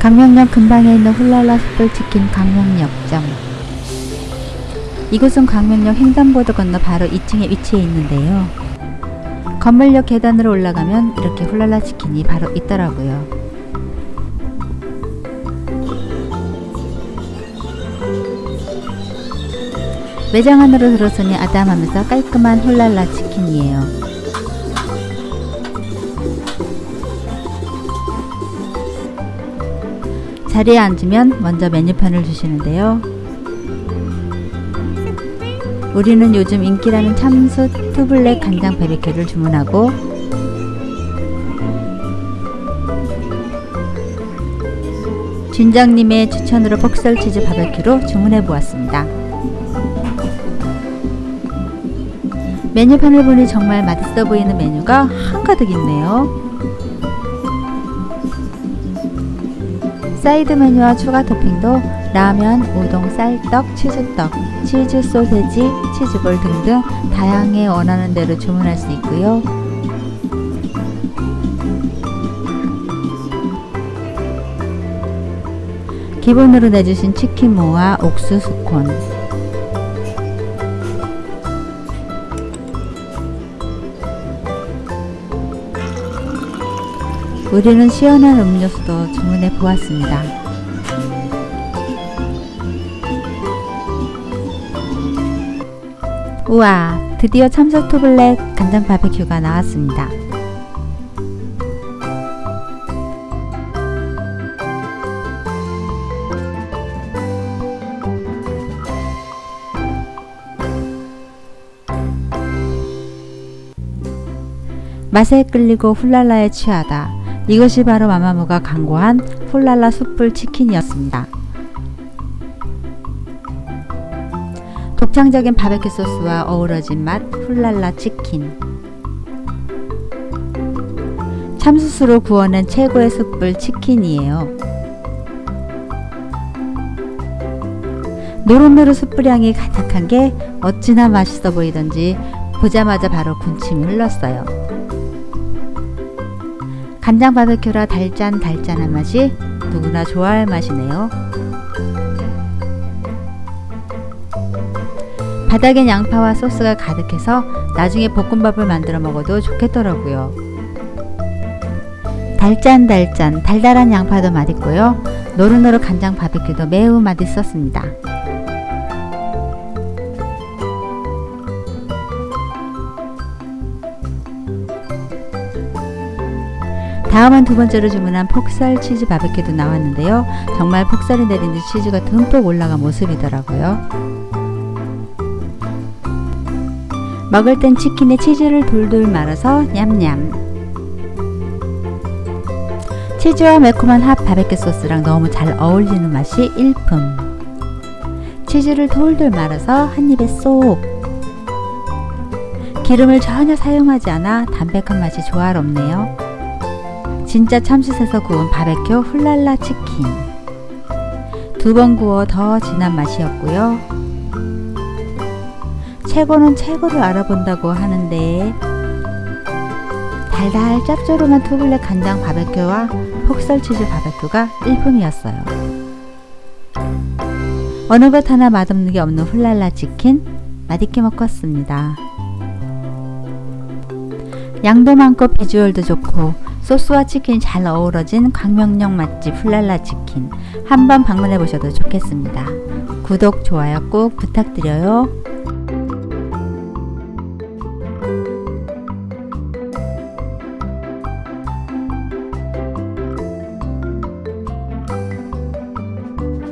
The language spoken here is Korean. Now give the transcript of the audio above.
강명역 근방에 있는 훌랄라 숯불치킨 강명역점 이곳은 강명역 횡단보도 건너 바로 2층에 위치해 있는데요. 건물역 계단으로 올라가면 이렇게 훌랄라 치킨이 바로 있더라고요. 매장 안으로 들어서니 아담하면서 깔끔한 훌랄라 치킨이에요. 자리에 앉으면 먼저 메뉴판을 주시는데요. 우리는 요즘 인기라는 참수 투블랙 간장 베비큐를 주문하고 진장님의 추천으로 폭설 치즈 바베큐로 주문해 보았습니다. 메뉴판을 보니 정말 맛있어 보이는 메뉴가 한가득 있네요. 사이드 메뉴와 추가 토핑도 라면, 우동, 쌀떡, 치즈떡, 치즈 소세지, 치즈볼 등등 다양하게 원하는 대로 주문할 수 있고요. 기본으로 내주신 치킨무와 옥수수 콘 우리는 시원한 음료수도 주문해 보았습니다. 우와 드디어 참석 투블랙 간장 바베큐가 나왔습니다. 맛에 끌리고 훌랄라에 취하다. 이것이 바로 마마무가 광고한 훌랄라 숯불 치킨이었습니다. 독창적인 바베큐 소스와 어우러진 맛 훌랄라 치킨 참수수로 구워낸 최고의 숯불 치킨이에요. 노릇노릇 숯불향이 가득한 게 어찌나 맛있어 보이던지 보자마자 바로 군침이 흘렀어요. 간장 바베큐라 달짠 달짠한 맛이 누구나 좋아할 맛이네요. 바닥엔 양파와 소스가 가득해서 나중에 볶음밥을 만들어 먹어도 좋겠더라고요. 달짠달짠 달달한 양파도 맛있고요. 노릇노릇 간장 바베큐도 매우 맛있었습니다. 다음은 두 번째로 주문한 폭살 치즈 바베큐도 나왔는데요. 정말 폭살이 내린 듯 치즈가 듬뿍 올라간 모습이더라고요. 먹을 땐 치킨에 치즈를 돌돌 말아서 냠냠 치즈와 매콤한 핫 바베큐 소스랑 너무 잘 어울리는 맛이 일품 치즈를 돌돌 말아서 한 입에 쏙 기름을 전혀 사용하지 않아 담백한 맛이 조화롭네요 진짜 참숯에서 구운 바베큐 훌랄라 치킨 두 번 구워 더 진한 맛이었고요 최고는 최고를 알아본다고 하는데 달달 짭조름한 투블랙 간장 바베큐와 폭설치즈 바베큐가 일품이었어요. 어느 것 하나 맛없는 게 없는 훌랄라 치킨 맛있게 먹었습니다. 양도 많고 비주얼도 좋고 소스와 치킨이 잘 어우러진 광명역 맛집 훌랄라 치킨 한번 방문해 보셔도 좋겠습니다. 구독, 좋아요 꼭 부탁드려요.